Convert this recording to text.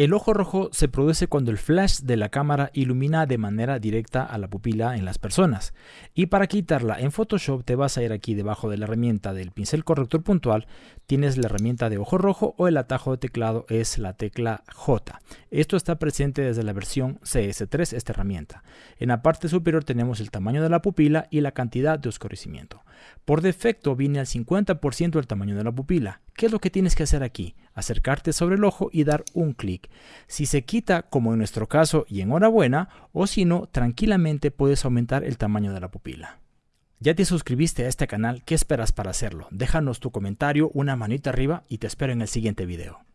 El ojo rojo se produce cuando el flash de la cámara ilumina de manera directa a la pupila en las personas. Y para quitarla en Photoshop te vas a ir aquí debajo de la herramienta del pincel corrector puntual, tienes la herramienta de ojo rojo o el atajo de teclado es la tecla J. Esto está presente desde la versión CS3, esta herramienta. En la parte superior tenemos el tamaño de la pupila y la cantidad de oscurecimiento. Por defecto viene al 50% el tamaño de la pupila. ¿Qué es lo que tienes que hacer aquí? Acercarte sobre el ojo y dar un clic. Si se quita, como en nuestro caso, y enhorabuena, o si no, tranquilamente puedes aumentar el tamaño de la pupila. ¿Ya te suscribiste a este canal? ¿Qué esperas para hacerlo? Déjanos tu comentario, una manita arriba y te espero en el siguiente video.